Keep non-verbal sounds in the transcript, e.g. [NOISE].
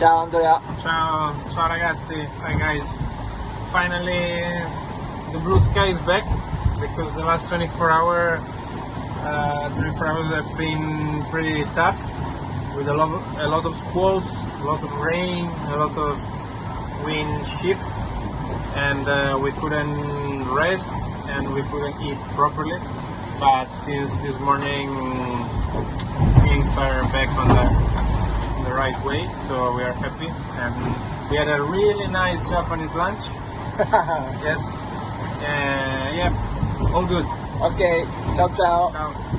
Ciao Andrea. Ciao, ciao ragazzi. Hi guys. Finally, the blue sky is back because the last 24 hour, uh, 24 hours have been pretty tough with a lot, of, a lot of squalls, a lot of rain, a lot of wind shifts, and uh, we couldn't rest and we couldn't eat properly. But since this morning, things are back on the right way, so we are happy. And we had a really nice Japanese lunch. [LAUGHS] yes. Uh, yeah, all good. Okay, ciao ciao. Ciao.